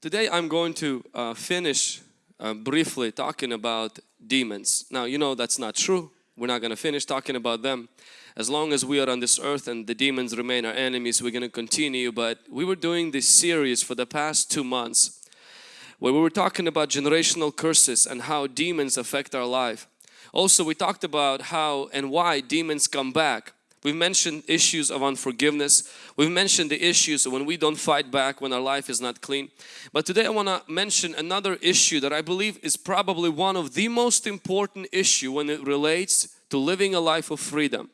Today I'm going to uh, finish uh, briefly talking about demons. Now you know that's not true. We're not going to finish talking about them. As long as we are on this earth and the demons remain our enemies, we're going to continue. But we were doing this series for the past two months where we were talking about generational curses and how demons affect our life. Also, we talked about how and why demons come back. We've mentioned issues of unforgiveness. We've mentioned the issues when we don't fight back, when our life is not clean. But today I want to mention another issue that I believe is probably one of the most important issue when it relates to living a life of freedom.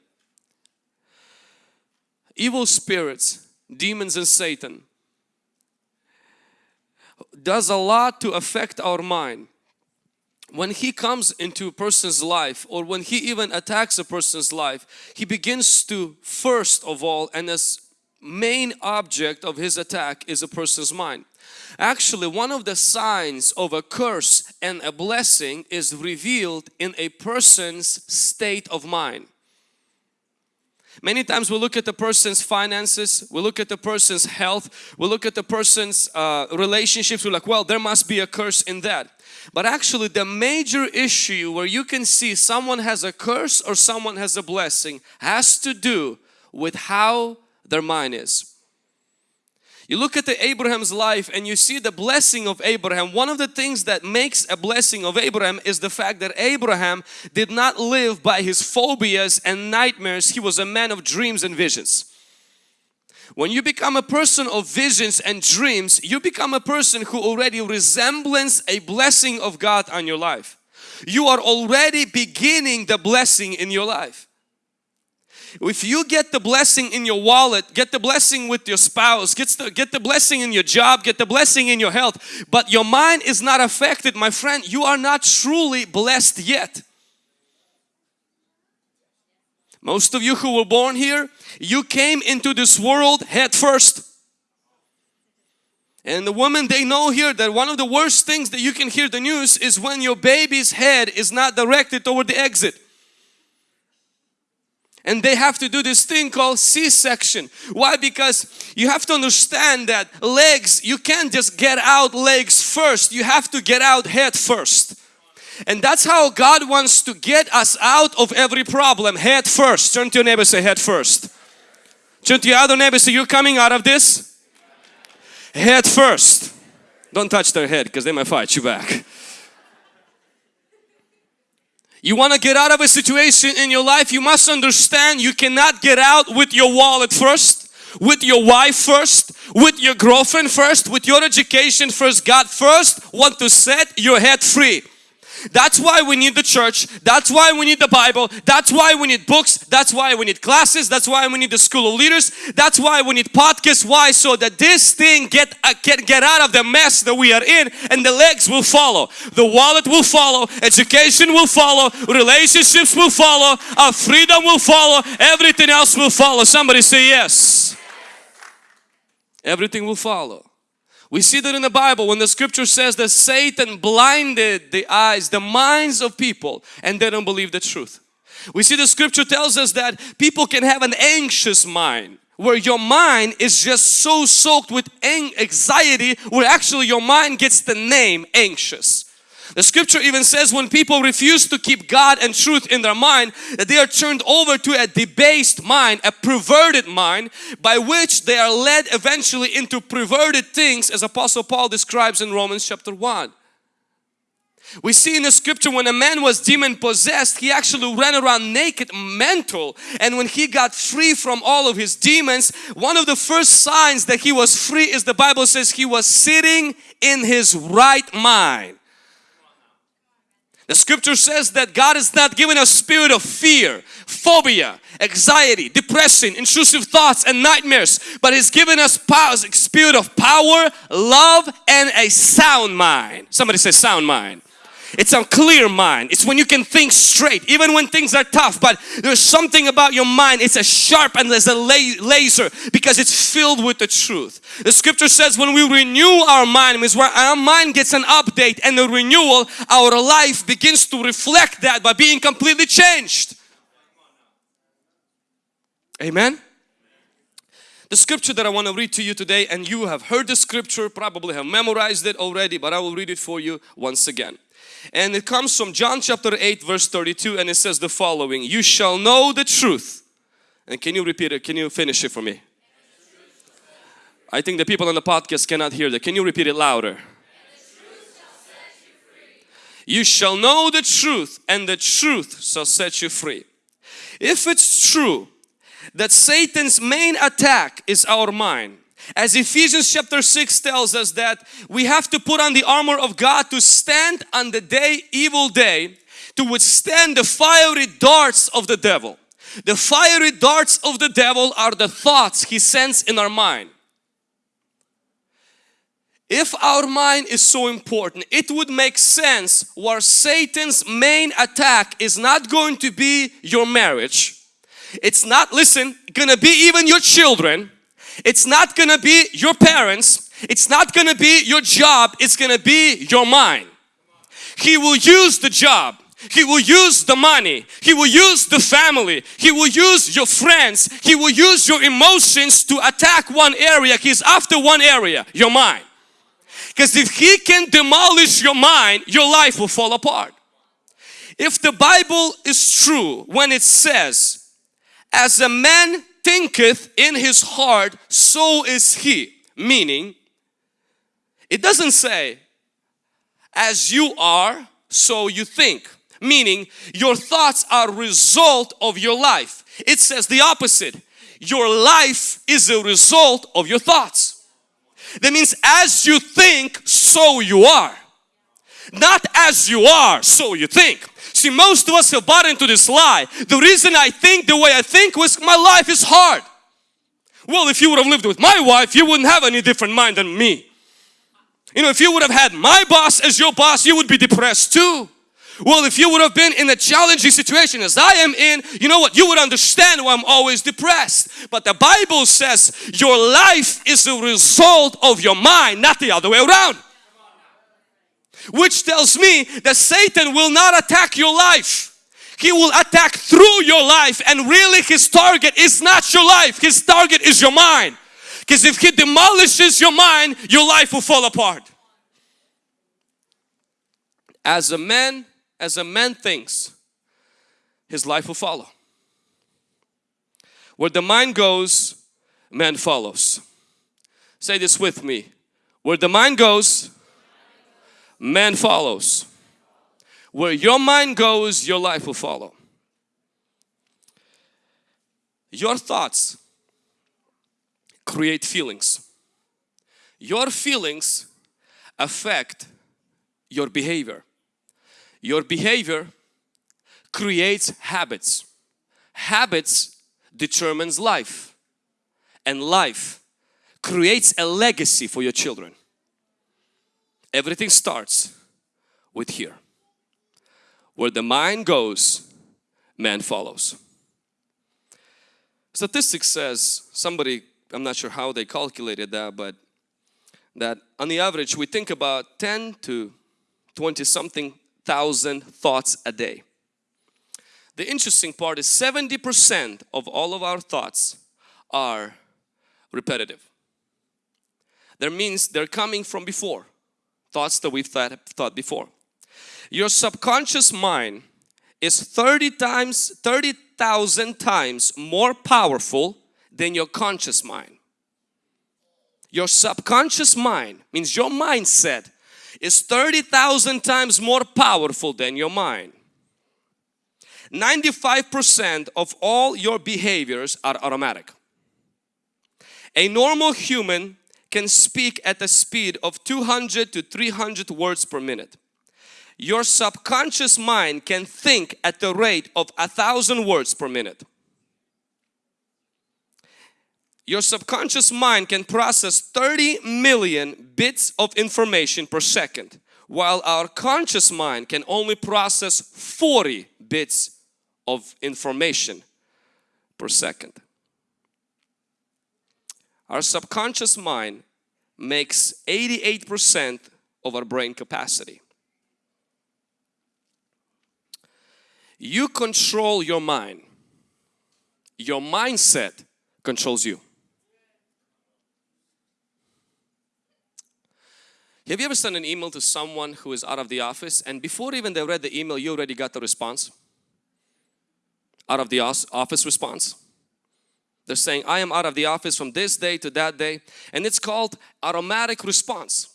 Evil spirits, demons and Satan does a lot to affect our mind when he comes into a person's life or when he even attacks a person's life, he begins to first of all and as main object of his attack is a person's mind. Actually, one of the signs of a curse and a blessing is revealed in a person's state of mind. Many times we look at the person's finances, we look at the person's health, we look at the person's uh, relationships, we're like, well, there must be a curse in that. But actually the major issue where you can see someone has a curse or someone has a blessing has to do with how their mind is. You look at the Abraham's life and you see the blessing of Abraham. One of the things that makes a blessing of Abraham is the fact that Abraham did not live by his phobias and nightmares. He was a man of dreams and visions. When you become a person of visions and dreams, you become a person who already resembles a blessing of God on your life. You are already beginning the blessing in your life. If you get the blessing in your wallet, get the blessing with your spouse, get the, get the blessing in your job, get the blessing in your health, but your mind is not affected, my friend, you are not truly blessed yet. Most of you who were born here, you came into this world head first. And the women, they know here that one of the worst things that you can hear the news is when your baby's head is not directed toward the exit. And they have to do this thing called C-section. Why? Because you have to understand that legs, you can't just get out legs first. You have to get out head first. And that's how God wants to get us out of every problem head first. Turn to your neighbor say head first. Turn to your other neighbor say you're coming out of this head first. Don't touch their head because they might fight you back. You want to get out of a situation in your life, you must understand you cannot get out with your wallet first, with your wife first, with your girlfriend first, with your education first. God first want to set your head free. That's why we need the church. That's why we need the Bible. That's why we need books. That's why we need classes. That's why we need the school of leaders. That's why we need podcasts. Why? So that this thing get, uh, get, get out of the mess that we are in and the legs will follow. The wallet will follow. Education will follow. Relationships will follow. Our freedom will follow. Everything else will follow. Somebody say yes. Everything will follow. We see that in the Bible when the scripture says that Satan blinded the eyes, the minds of people and they don't believe the truth. We see the scripture tells us that people can have an anxious mind where your mind is just so soaked with anxiety where actually your mind gets the name anxious. The scripture even says when people refuse to keep God and truth in their mind that they are turned over to a debased mind, a perverted mind by which they are led eventually into perverted things as Apostle Paul describes in Romans chapter 1. We see in the scripture when a man was demon possessed, he actually ran around naked, mental. And when he got free from all of his demons, one of the first signs that he was free is the Bible says he was sitting in his right mind. The scripture says that God has not given us spirit of fear, phobia, anxiety, depression, intrusive thoughts and nightmares, but He's given us power, spirit of power, love and a sound mind. Somebody say sound mind. It's a clear mind. It's when you can think straight, even when things are tough. But there's something about your mind. It's a sharp and there's a laser because it's filled with the truth. The scripture says when we renew our mind, means where our mind gets an update and a renewal, our life begins to reflect that by being completely changed. Amen. The scripture that I want to read to you today and you have heard the scripture, probably have memorized it already, but I will read it for you once again. And it comes from John chapter 8 verse 32 and it says the following, You shall know the truth. And can you repeat it? Can you finish it for me? I think the people on the podcast cannot hear that. Can you repeat it louder? You shall know the truth and the truth shall set you free. If it's true that Satan's main attack is our mind. As Ephesians chapter 6 tells us that we have to put on the armor of God to stand on the day, evil day, to withstand the fiery darts of the devil. The fiery darts of the devil are the thoughts he sends in our mind. If our mind is so important, it would make sense where Satan's main attack is not going to be your marriage, it's not, listen, gonna be even your children. It's not gonna be your parents. It's not gonna be your job. It's gonna be your mind. He will use the job. He will use the money. He will use the family. He will use your friends. He will use your emotions to attack one area. He's after one area, your mind. Because if he can demolish your mind, your life will fall apart. If the Bible is true when it says as a man thinketh in his heart, so is he. Meaning, it doesn't say, as you are, so you think. Meaning, your thoughts are result of your life. It says the opposite. Your life is a result of your thoughts. That means as you think, so you are. Not as you are, so you think. See, most of us have bought into this lie. The reason I think the way I think was my life is hard. Well, if you would have lived with my wife, you wouldn't have any different mind than me. You know, if you would have had my boss as your boss, you would be depressed too. Well, if you would have been in a challenging situation as I am in, you know what? You would understand why I'm always depressed. But the Bible says your life is a result of your mind, not the other way around which tells me that Satan will not attack your life. He will attack through your life and really his target is not your life. His target is your mind. Because if he demolishes your mind, your life will fall apart. As a man, as a man thinks, his life will follow. Where the mind goes, man follows. Say this with me. Where the mind goes, man follows. Where your mind goes, your life will follow. Your thoughts create feelings. Your feelings affect your behavior. Your behavior creates habits. Habits determines life. And life creates a legacy for your children. Everything starts with here. Where the mind goes, man follows. Statistics says, somebody, I'm not sure how they calculated that, but that on the average we think about 10 to 20 something thousand thoughts a day. The interesting part is 70% of all of our thoughts are repetitive. That means they're coming from before thoughts that we've thought, thought before. Your subconscious mind is 30 times, 30,000 times more powerful than your conscious mind. Your subconscious mind means your mindset is 30,000 times more powerful than your mind. 95% of all your behaviors are automatic. A normal human can speak at the speed of 200 to 300 words per minute. Your subconscious mind can think at the rate of a thousand words per minute. Your subconscious mind can process 30 million bits of information per second while our conscious mind can only process 40 bits of information per second. Our subconscious mind makes 88% of our brain capacity. You control your mind. Your mindset controls you. Have you ever sent an email to someone who is out of the office and before even they read the email you already got the response? Out of the office response. They're saying, I am out of the office from this day to that day. And it's called automatic response.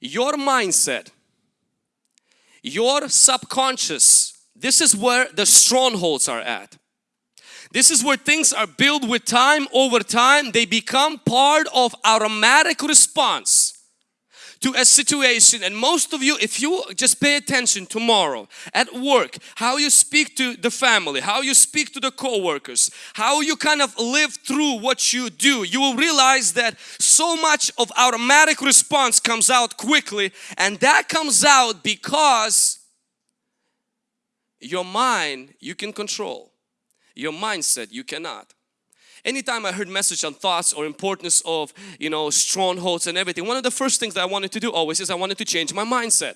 Your mindset, your subconscious, this is where the strongholds are at. This is where things are built with time over time. They become part of automatic response to a situation and most of you if you just pay attention tomorrow at work how you speak to the family how you speak to the co-workers how you kind of live through what you do you will realize that so much of automatic response comes out quickly and that comes out because your mind you can control. Your mindset you cannot Anytime I heard message on thoughts or importance of, you know, strongholds and everything, one of the first things that I wanted to do always is I wanted to change my mindset.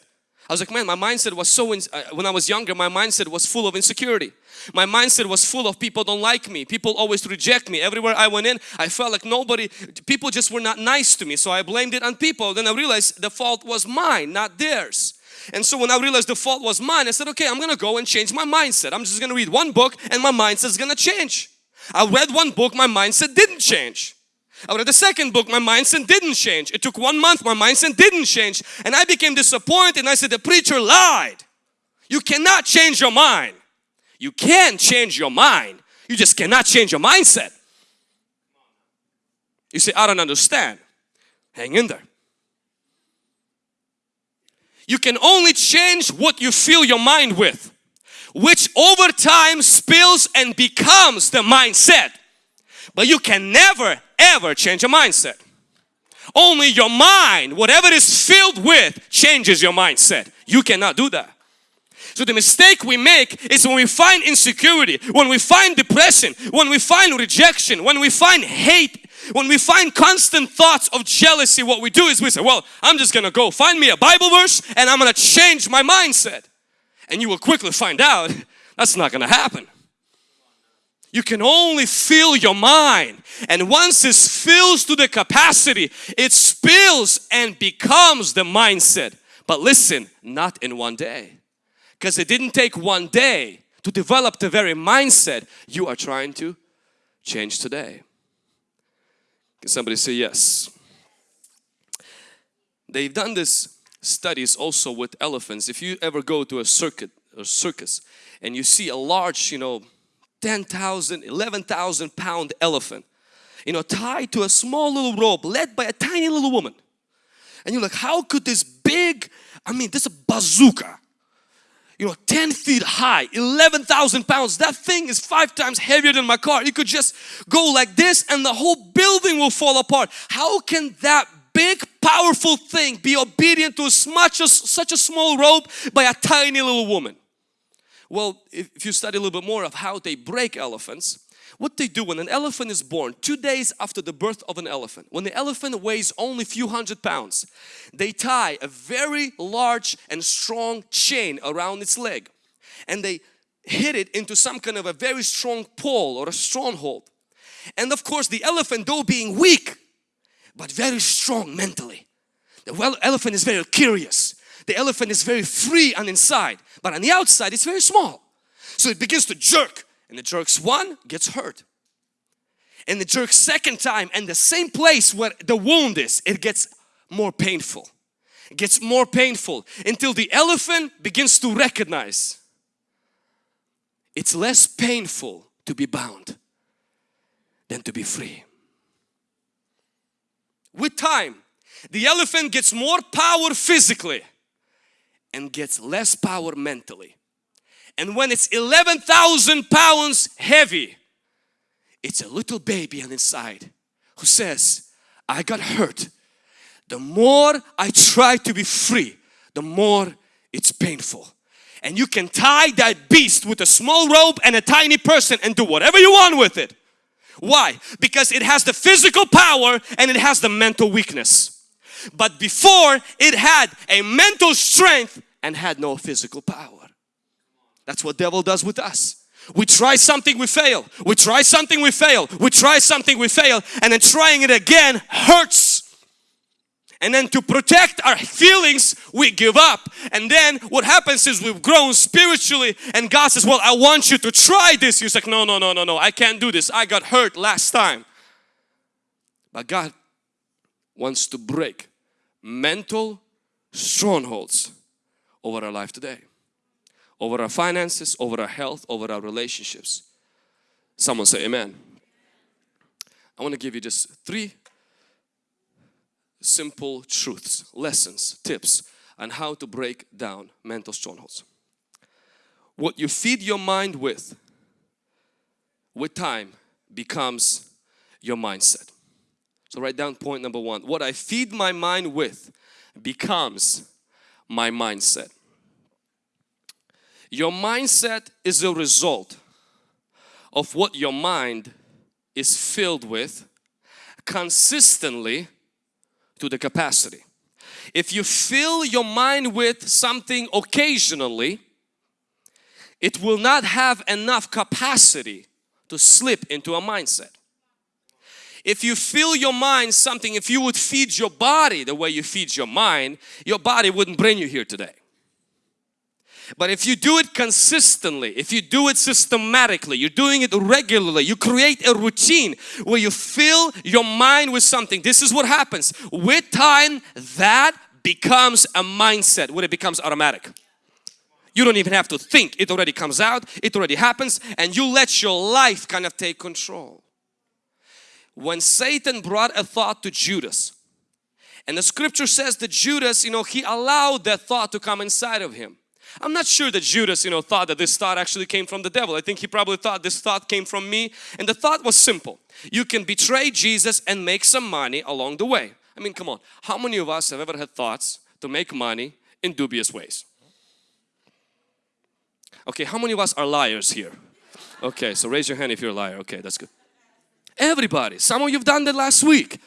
I was like, man, my mindset was so, in, uh, when I was younger, my mindset was full of insecurity. My mindset was full of people don't like me. People always reject me. Everywhere I went in, I felt like nobody, people just were not nice to me. So I blamed it on people. Then I realized the fault was mine, not theirs. And so when I realized the fault was mine, I said, okay, I'm gonna go and change my mindset. I'm just gonna read one book and my mindset is gonna change. I read one book, my mindset didn't change. I read the second book, my mindset didn't change. It took one month, my mindset didn't change. And I became disappointed and I said, the preacher lied. You cannot change your mind. You can change your mind. You just cannot change your mindset. You say, I don't understand. Hang in there. You can only change what you fill your mind with which over time spills and becomes the mindset. But you can never ever change a mindset. Only your mind, whatever is filled with, changes your mindset. You cannot do that. So the mistake we make is when we find insecurity, when we find depression, when we find rejection, when we find hate, when we find constant thoughts of jealousy, what we do is we say, well, I'm just gonna go find me a Bible verse and I'm gonna change my mindset and you will quickly find out that's not going to happen. You can only fill your mind and once it fills to the capacity, it spills and becomes the mindset. But listen, not in one day. Because it didn't take one day to develop the very mindset you are trying to change today. Can somebody say yes? They've done this studies also with elephants. If you ever go to a circuit or circus and you see a large, you know, 10,000, 11,000 pound elephant, you know, tied to a small little rope led by a tiny little woman. And you're like, how could this big, I mean, this is a bazooka, you know, 10 feet high, 11,000 pounds. That thing is five times heavier than my car. It could just go like this and the whole building will fall apart. How can that big powerful thing be obedient to much as, such a small rope by a tiny little woman? Well, if you study a little bit more of how they break elephants, what they do when an elephant is born, two days after the birth of an elephant, when the elephant weighs only a few hundred pounds, they tie a very large and strong chain around its leg and they hit it into some kind of a very strong pole or a stronghold. And of course the elephant though being weak but very strong mentally. The elephant is very curious. The elephant is very free on inside, but on the outside it's very small. So it begins to jerk and it jerks one, gets hurt. And it jerks second time and the same place where the wound is, it gets more painful. It gets more painful until the elephant begins to recognize it's less painful to be bound than to be free with time, the elephant gets more power physically and gets less power mentally. And when it's 11,000 pounds heavy, it's a little baby on inside who says, I got hurt. The more I try to be free, the more it's painful. And you can tie that beast with a small rope and a tiny person and do whatever you want with it. Why? Because it has the physical power and it has the mental weakness. But before it had a mental strength and had no physical power. That's what devil does with us. We try something, we fail. We try something, we fail. We try something, we fail. And then trying it again hurts. And then to protect our feelings, we give up. And then what happens is we've grown spiritually and God says, well, I want you to try this. You're like, no, no, no, no, no, I can't do this. I got hurt last time. But God wants to break mental strongholds over our life today. Over our finances, over our health, over our relationships. Someone say amen. I want to give you just three simple truths, lessons, tips on how to break down mental strongholds. What you feed your mind with, with time, becomes your mindset. So write down point number one. What I feed my mind with becomes my mindset. Your mindset is a result of what your mind is filled with consistently to the capacity. If you fill your mind with something occasionally, it will not have enough capacity to slip into a mindset. If you fill your mind something, if you would feed your body the way you feed your mind, your body wouldn't bring you here today. But if you do it consistently, if you do it systematically, you're doing it regularly, you create a routine where you fill your mind with something. This is what happens. With time, that becomes a mindset when it becomes automatic. You don't even have to think. It already comes out. It already happens and you let your life kind of take control. When Satan brought a thought to Judas and the scripture says that Judas, you know, he allowed that thought to come inside of him. I'm not sure that Judas, you know, thought that this thought actually came from the devil. I think he probably thought this thought came from me. And the thought was simple. You can betray Jesus and make some money along the way. I mean, come on. How many of us have ever had thoughts to make money in dubious ways? Okay, how many of us are liars here? Okay, so raise your hand if you're a liar. Okay, that's good. Everybody. Some of you have done that last week.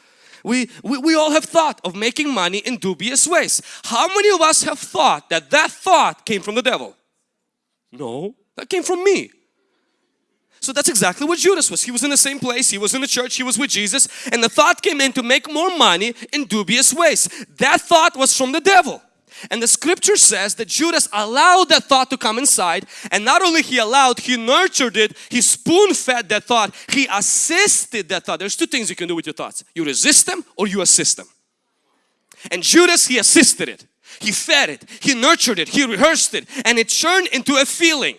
We, we, we all have thought of making money in dubious ways. How many of us have thought that that thought came from the devil? No, that came from me. So that's exactly what Judas was. He was in the same place, he was in the church, he was with Jesus and the thought came in to make more money in dubious ways. That thought was from the devil. And the scripture says that Judas allowed that thought to come inside and not only he allowed, he nurtured it, he spoon fed that thought, he assisted that thought. There's two things you can do with your thoughts. You resist them or you assist them. And Judas, he assisted it. He fed it, he nurtured it, he rehearsed it and it turned into a feeling.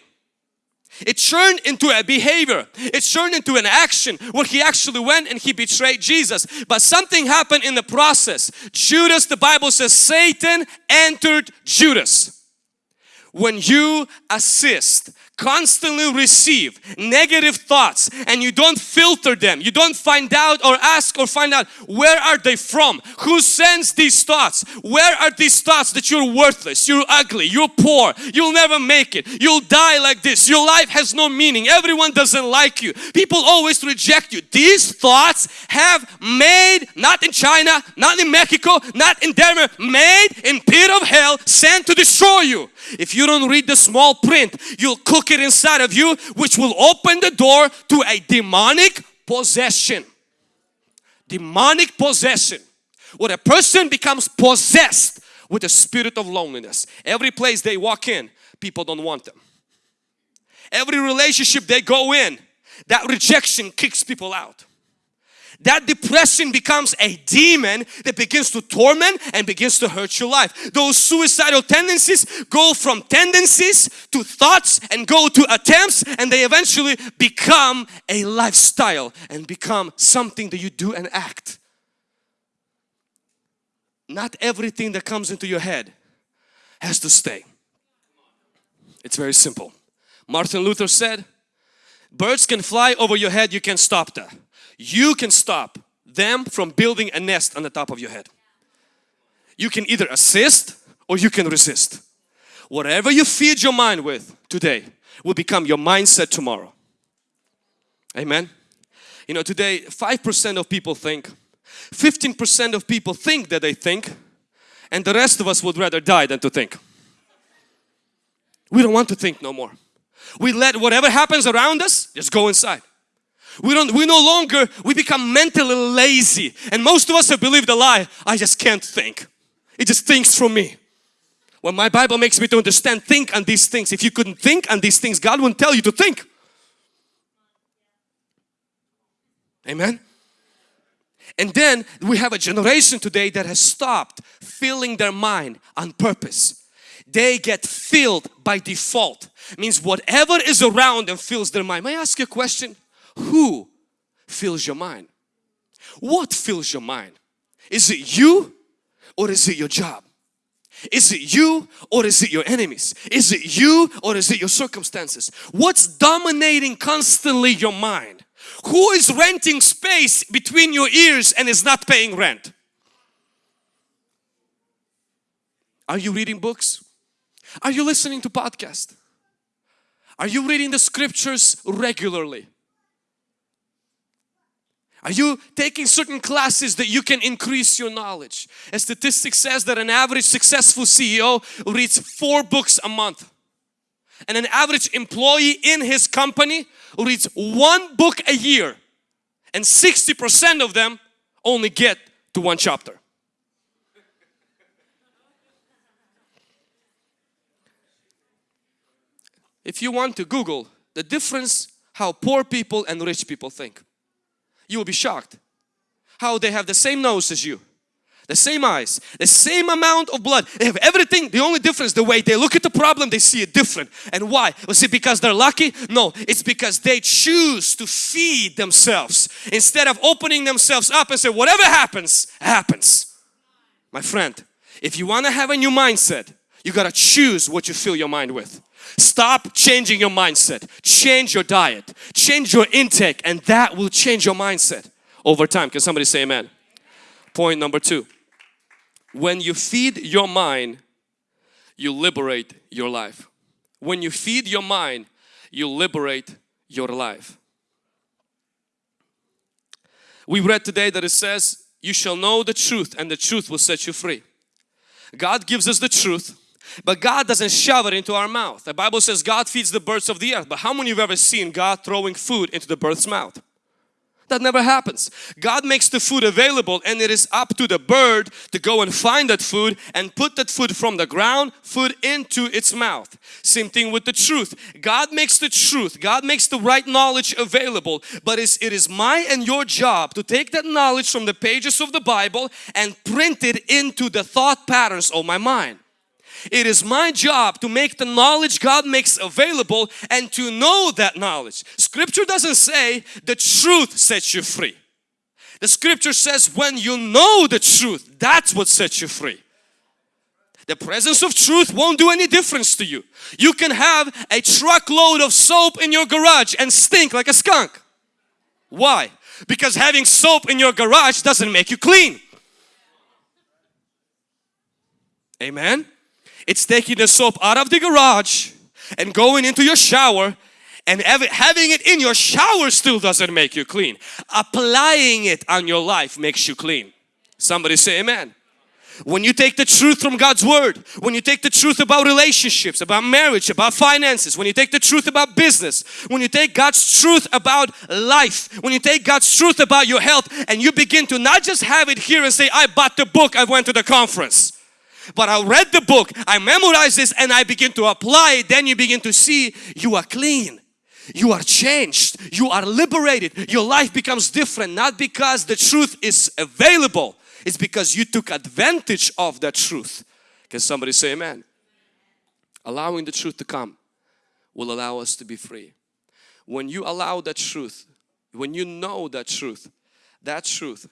It turned into a behavior. It turned into an action where he actually went and he betrayed Jesus. But something happened in the process. Judas, the Bible says Satan entered Judas. When you assist constantly receive negative thoughts and you don't filter them, you don't find out or ask or find out where are they from, who sends these thoughts, where are these thoughts that you're worthless, you're ugly, you're poor, you'll never make it, you'll die like this, your life has no meaning, everyone doesn't like you, people always reject you. These thoughts have made, not in China, not in Mexico, not in Denver, made in pit of hell, sent to destroy you. If you don't read the small print, you'll cook it inside of you, which will open the door to a demonic possession. Demonic possession. When a person becomes possessed with the spirit of loneliness, every place they walk in, people don't want them. Every relationship they go in, that rejection kicks people out that depression becomes a demon that begins to torment and begins to hurt your life. Those suicidal tendencies go from tendencies to thoughts and go to attempts and they eventually become a lifestyle and become something that you do and act. Not everything that comes into your head has to stay. It's very simple. Martin Luther said, birds can fly over your head, you can stop that you can stop them from building a nest on the top of your head. You can either assist or you can resist. Whatever you feed your mind with today will become your mindset tomorrow. Amen. You know today 5% of people think, 15% of people think that they think and the rest of us would rather die than to think. We don't want to think no more. We let whatever happens around us just go inside. We don't, we no longer, we become mentally lazy. And most of us have believed the lie, I just can't think. It just thinks for me. Well, my Bible makes me to understand, think on these things. If you couldn't think on these things, God wouldn't tell you to think. Amen. And then we have a generation today that has stopped filling their mind on purpose. They get filled by default. Means whatever is around them fills their mind. May I ask you a question? Who fills your mind? What fills your mind? Is it you or is it your job? Is it you or is it your enemies? Is it you or is it your circumstances? What's dominating constantly your mind? Who is renting space between your ears and is not paying rent? Are you reading books? Are you listening to podcasts? Are you reading the scriptures regularly? Are you taking certain classes that you can increase your knowledge? A statistic says that an average successful CEO reads four books a month. And an average employee in his company reads one book a year. And 60% of them only get to one chapter. If you want to Google the difference how poor people and rich people think you will be shocked how they have the same nose as you the same eyes, the same amount of blood. They have everything. The only difference, the way they look at the problem, they see it different. And why? Was it because they're lucky? No, it's because they choose to feed themselves instead of opening themselves up and say, whatever happens, happens. My friend, if you want to have a new mindset, you got to choose what you fill your mind with. Stop changing your mindset. Change your diet. Change your intake and that will change your mindset over time. Can somebody say amen? Point number two. When you feed your mind, you liberate your life. When you feed your mind, you liberate your life. We read today that it says, you shall know the truth and the truth will set you free. God gives us the truth but God doesn't shove it into our mouth. The Bible says God feeds the birds of the earth. But how many of you have ever seen God throwing food into the bird's mouth? That never happens. God makes the food available and it is up to the bird to go and find that food and put that food from the ground, food into its mouth. Same thing with the truth. God makes the truth, God makes the right knowledge available, but it is my and your job to take that knowledge from the pages of the Bible and print it into the thought patterns of my mind. It is my job to make the knowledge God makes available and to know that knowledge. Scripture doesn't say the truth sets you free. The scripture says when you know the truth, that's what sets you free. The presence of truth won't do any difference to you. You can have a truckload of soap in your garage and stink like a skunk. Why? Because having soap in your garage doesn't make you clean. Amen. It's taking the soap out of the garage and going into your shower and having it in your shower still doesn't make you clean. Applying it on your life makes you clean. Somebody say amen. When you take the truth from God's Word, when you take the truth about relationships, about marriage, about finances, when you take the truth about business, when you take God's truth about life, when you take God's truth about your health and you begin to not just have it here and say, I bought the book, I went to the conference but I read the book, I memorized this and I begin to apply it, then you begin to see you are clean. You are changed. You are liberated. Your life becomes different not because the truth is available. It's because you took advantage of that truth. Can somebody say amen? Allowing the truth to come will allow us to be free. When you allow that truth, when you know that truth, that truth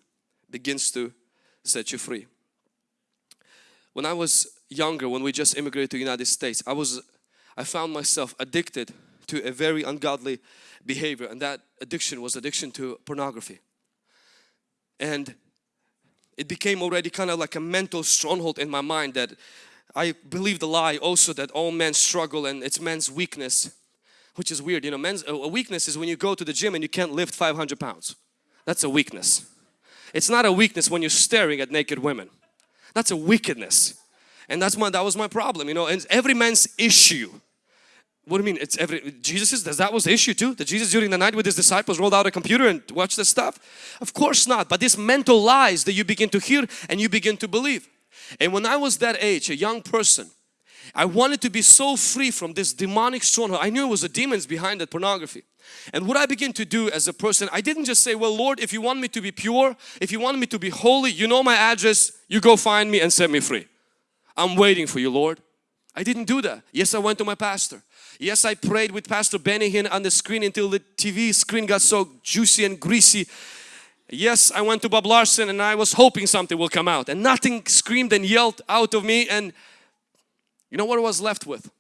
begins to set you free. When I was younger, when we just immigrated to the United States, I was, I found myself addicted to a very ungodly behavior and that addiction was addiction to pornography. And it became already kind of like a mental stronghold in my mind that I believe the lie also that all men struggle and it's men's weakness which is weird. You know men's a weakness is when you go to the gym and you can't lift 500 pounds. That's a weakness. It's not a weakness when you're staring at naked women that's a wickedness. And that's my that was my problem, you know, and every man's issue What do you mean? It's every Jesus that was the issue too? That Jesus during the night with his disciples rolled out a computer and watched the stuff? Of course not. But these mental lies that you begin to hear and you begin to believe. And when I was that age, a young person, I wanted to be so free from this demonic stronghold. I knew it was the demons behind that pornography. And what I began to do as a person, I didn't just say, well Lord, if you want me to be pure, if you want me to be holy, you know my address, you go find me and set me free. I'm waiting for you Lord. I didn't do that. Yes, I went to my pastor. Yes, I prayed with Pastor Benny Hinn on the screen until the TV screen got so juicy and greasy. Yes, I went to Bob Larson and I was hoping something will come out and nothing screamed and yelled out of me and you know what I was left with?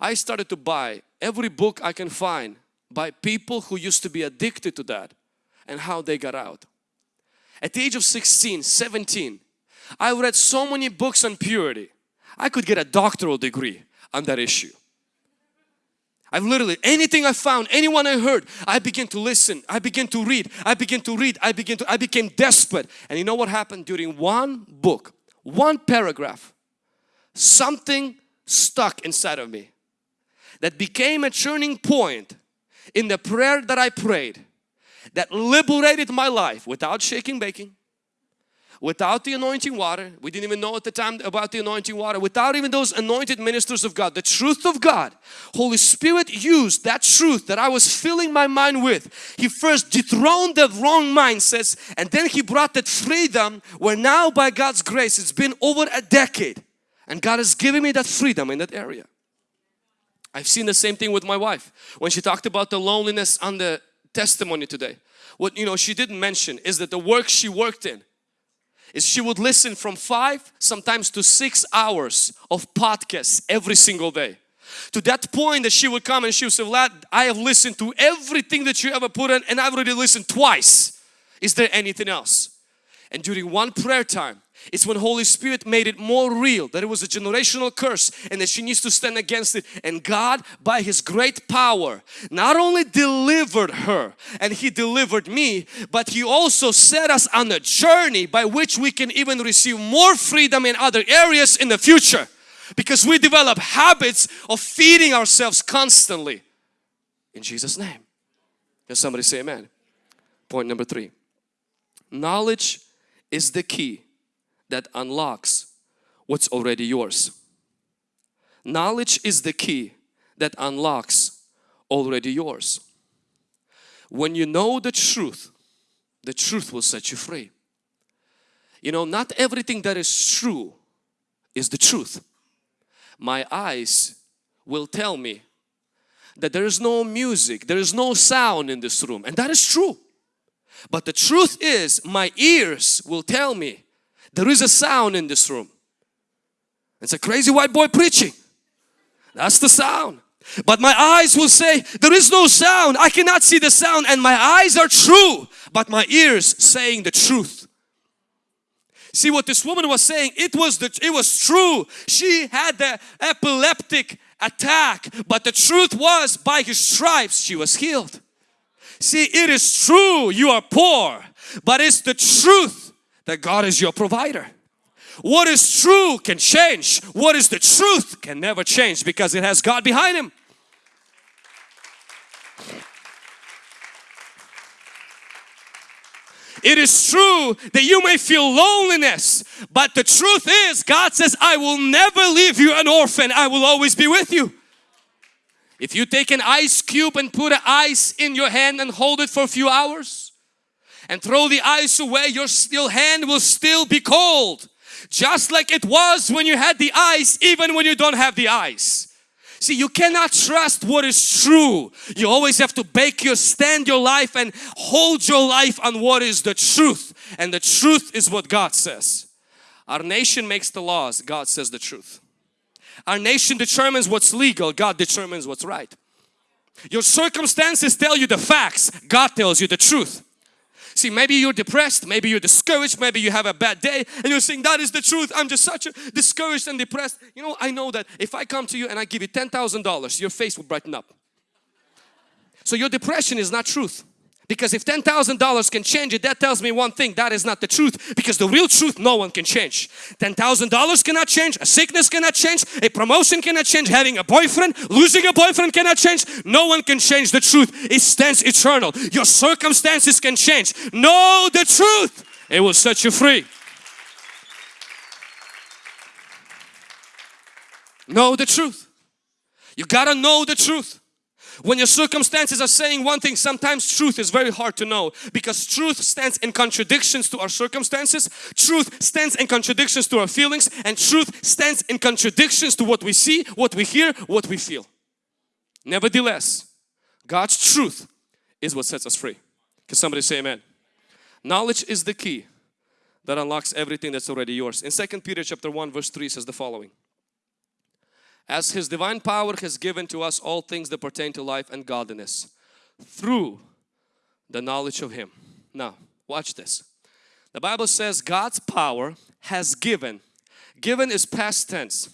I started to buy every book I can find by people who used to be addicted to that and how they got out. At the age of 16, 17, I read so many books on purity. I could get a doctoral degree on that issue. I've literally, anything I found, anyone I heard, I began to listen, I began to read, I began to read, I began to, I became desperate. And you know what happened? During one book, one paragraph, something stuck inside of me that became a turning point in the prayer that I prayed that liberated my life without shaking baking, without the anointing water. We didn't even know at the time about the anointing water. Without even those anointed ministers of God, the truth of God. Holy Spirit used that truth that I was filling my mind with. He first dethroned the wrong mindsets and then He brought that freedom where now by God's grace it's been over a decade and God has given me that freedom in that area. I've seen the same thing with my wife. When she talked about the loneliness on the testimony today. What you know she didn't mention is that the work she worked in is she would listen from five sometimes to six hours of podcasts every single day. To that point that she would come and she would say Vlad I have listened to everything that you ever put in and I've already listened twice. Is there anything else? And during one prayer time it's when Holy Spirit made it more real that it was a generational curse and that she needs to stand against it. And God by His great power not only delivered her and He delivered me but He also set us on a journey by which we can even receive more freedom in other areas in the future because we develop habits of feeding ourselves constantly in Jesus name. Can somebody say amen? Point number three. Knowledge is the key that unlocks what's already yours. Knowledge is the key that unlocks already yours. When you know the truth, the truth will set you free. You know, not everything that is true is the truth. My eyes will tell me that there is no music, there is no sound in this room and that is true. But the truth is my ears will tell me there is a sound in this room. It's a crazy white boy preaching. That's the sound. But my eyes will say, there is no sound. I cannot see the sound and my eyes are true. But my ears saying the truth. See what this woman was saying, it was, the, it was true. She had the epileptic attack. But the truth was by his stripes she was healed. See, it is true you are poor. But it's the truth that God is your provider. What is true can change. What is the truth can never change because it has God behind him. It is true that you may feel loneliness, but the truth is God says, I will never leave you an orphan. I will always be with you. If you take an ice cube and put ice in your hand and hold it for a few hours, and throw the ice away, your still hand will still be cold. Just like it was when you had the ice, even when you don't have the ice. See, you cannot trust what is true. You always have to bake your, stand your life and hold your life on what is the truth. And the truth is what God says. Our nation makes the laws, God says the truth. Our nation determines what's legal, God determines what's right. Your circumstances tell you the facts, God tells you the truth. See, maybe you're depressed, maybe you're discouraged, maybe you have a bad day and you're saying, that is the truth. I'm just such a discouraged and depressed. You know, I know that if I come to you and I give you $10,000, your face will brighten up. So your depression is not truth Because if $10,000 can change it, that tells me one thing, that is not the truth. Because the real truth, no one can change. $10,000 cannot change, a sickness cannot change, a promotion cannot change, having a boyfriend, losing a boyfriend cannot change. No one can change the truth. It stands eternal. Your circumstances can change. Know the truth. It will set you free. Know the truth. You gotta know the truth. When your circumstances are saying one thing, sometimes truth is very hard to know because truth stands in contradictions to our circumstances. Truth stands in contradictions to our feelings and truth stands in contradictions to what we see, what we hear, what we feel. Nevertheless, God's truth is what sets us free. Can somebody say amen? Knowledge is the key that unlocks everything that's already yours. In 2 Peter chapter 1 verse 3 says the following as His divine power has given to us all things that pertain to life and godliness through the knowledge of Him. Now, watch this. The Bible says God's power has given. Given is past tense.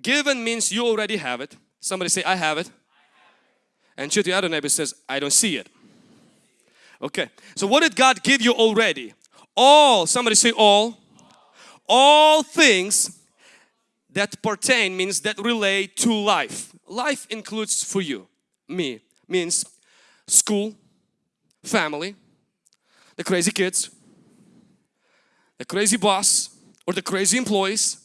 Given means you already have it. Somebody say, I have it. And to the other neighbor says, I don't see it. Okay, so what did God give you already? All, somebody say all. All things that pertain means that relate to life. Life includes for you, me, means school, family, the crazy kids, the crazy boss or the crazy employees.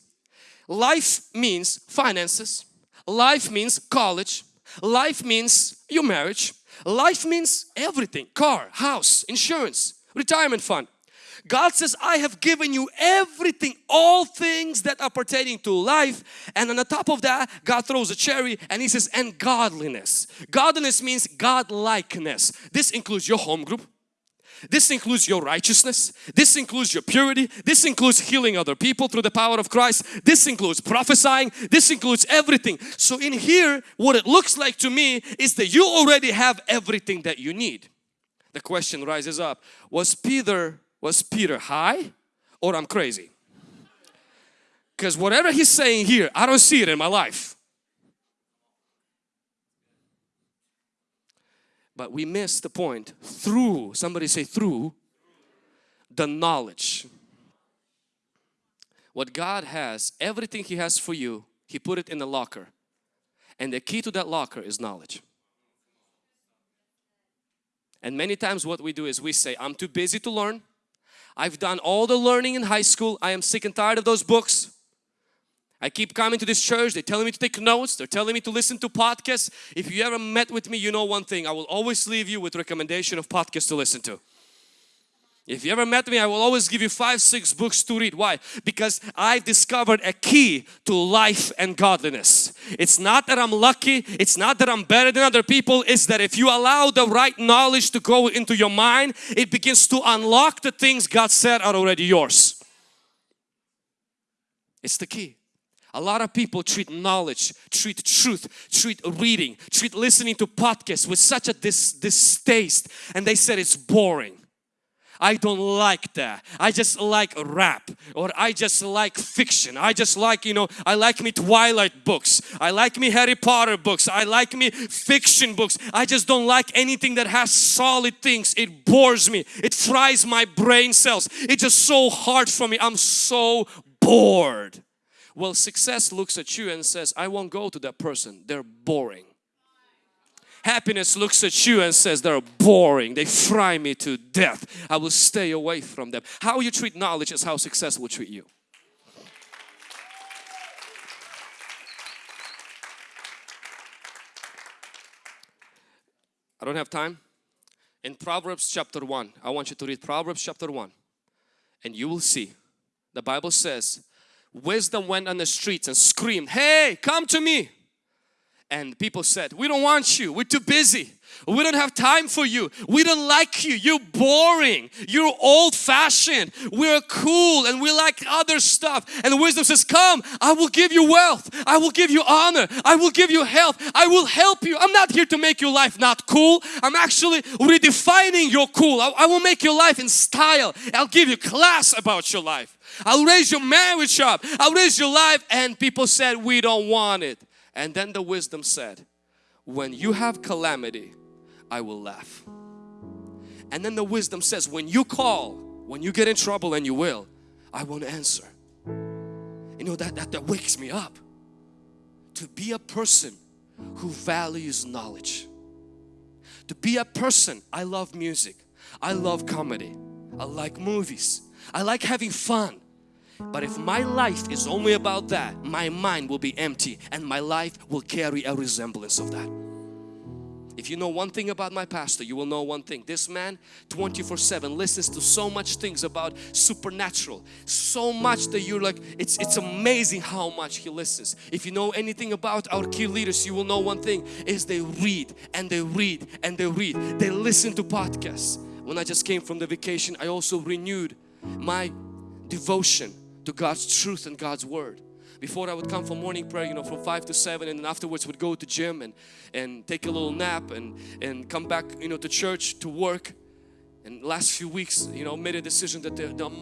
Life means finances. Life means college. Life means your marriage. Life means everything. Car, house, insurance, retirement fund. God says, I have given you everything, all things that are pertaining to life. And on the top of that, God throws a cherry and He says, and godliness. Godliness means God-likeness. This includes your home group. This includes your righteousness. This includes your purity. This includes healing other people through the power of Christ. This includes prophesying. This includes everything. So in here, what it looks like to me is that you already have everything that you need. The question rises up, was Peter was Peter high or I'm crazy? Because whatever he's saying here, I don't see it in my life. But we miss the point through, somebody say through, the knowledge. What God has, everything He has for you, He put it in the locker. And the key to that locker is knowledge. And many times what we do is we say, I'm too busy to learn. I've done all the learning in high school. I am sick and tired of those books. I keep coming to this church. They're telling me to take notes. They're telling me to listen to podcasts. If you ever met with me, you know one thing. I will always leave you with recommendation of podcasts to listen to. If you ever met me, I will always give you five, six books to read. Why? Because I've discovered a key to life and godliness. It's not that I'm lucky. It's not that I'm better than other people. It's that if you allow the right knowledge to go into your mind, it begins to unlock the things God said are already yours. It's the key. A lot of people treat knowledge, treat truth, treat reading, treat listening to podcasts with such a dis distaste and they said it's boring. I don't like that. I just like rap or I just like fiction. I just like, you know, I like me Twilight books. I like me Harry Potter books. I like me fiction books. I just don't like anything that has solid things. It bores me. It fries my brain cells. It's just so hard for me. I'm so bored. Well, success looks at you and says, I won't go to that person. They're boring. Happiness looks at you and says they're boring. They fry me to death. I will stay away from them. How you treat knowledge is how success will treat you. I don't have time. In Proverbs chapter 1, I want you to read Proverbs chapter 1 and you will see the Bible says wisdom went on the streets and screamed, hey, come to me and people said we don't want you. We're too busy. We don't have time for you. We don't like you. You're boring. You're old-fashioned. We're cool and we like other stuff. And wisdom says come I will give you wealth. I will give you honor. I will give you health. I will help you. I'm not here to make your life not cool. I'm actually redefining your cool. I, I will make your life in style. I'll give you class about your life. I'll raise your marriage up. I'll raise your life. And people said we don't want it and then the wisdom said, when you have calamity, I will laugh. And then the wisdom says, when you call, when you get in trouble and you will, I won't answer. You know, that, that, that wakes me up. To be a person who values knowledge. To be a person, I love music. I love comedy. I like movies. I like having fun. But if my life is only about that, my mind will be empty and my life will carry a resemblance of that. If you know one thing about my pastor, you will know one thing. This man 24-7 listens to so much things about supernatural. So much that you're like, it's, it's amazing how much he listens. If you know anything about our key leaders, you will know one thing is they read and they read and they read. They listen to podcasts. When I just came from the vacation, I also renewed my devotion to God's truth and God's Word. Before I would come for morning prayer, you know, from 5 to 7 and then afterwards would go to gym and, and take a little nap and, and come back, you know, to church, to work. And last few weeks, you know, made a decision that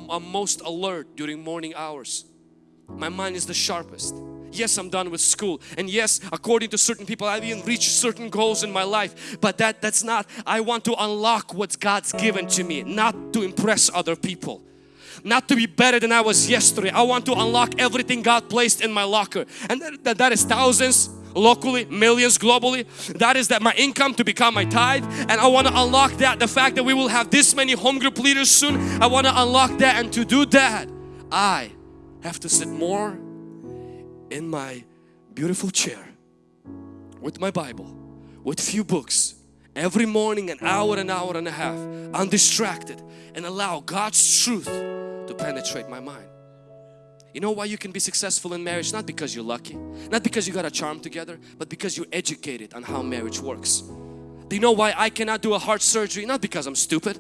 I'm most alert during morning hours. My mind is the sharpest. Yes, I'm done with school. And yes, according to certain people, I've even reached certain goals in my life. But that, that's not, I want to unlock what God's given to me, not to impress other people not to be better than I was yesterday. I want to unlock everything God placed in my locker. And that, that, that is thousands locally, millions globally. That is that my income to become my tithe. And I want to unlock that. The fact that we will have this many home group leaders soon. I want to unlock that and to do that I have to sit more in my beautiful chair with my Bible, with few books, every morning an hour, an hour and a half, undistracted and allow God's truth to penetrate my mind. You know why you can be successful in marriage? Not because you're lucky, not because you got a charm together, but because you're educated on how marriage works. Do you know why I cannot do a heart surgery? Not because I'm stupid,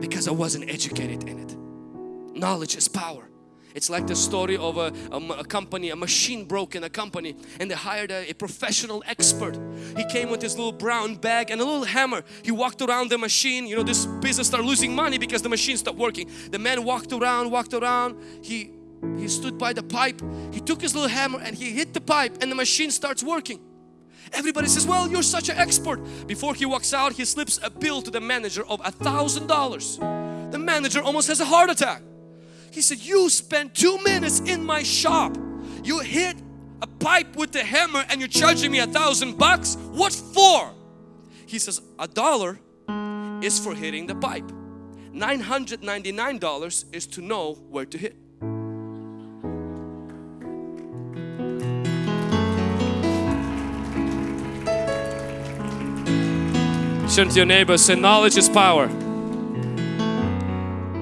because I wasn't educated in it. Knowledge is power. It's like the story of a, a, a, company, a machine broke in a company and they hired a, a, professional expert. He came with his little brown bag and a little hammer. He walked around the machine. You know, this business started losing money because the machine stopped working. The man walked around, walked around. He, he stood by the pipe. He took his little hammer and he hit the pipe and the machine starts working. Everybody says, well, you're such an expert. Before he walks out, he slips a bill to the manager of a thousand dollars. The manager almost has a heart attack. He said, you spent two minutes in my shop. You hit a pipe with the hammer and you're charging me a thousand bucks? What for? He says, a dollar is for hitting the pipe. $999 is to know where to hit. Turn to your neighbor, say knowledge is power.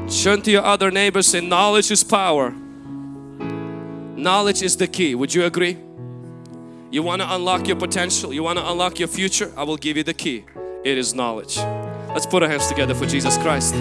Turn to your other neighbors say knowledge is power. Knowledge is the key. Would you agree? You want to unlock your potential? You want to unlock your future? I will give you the key. It is knowledge. Let's put our hands together for Jesus Christ.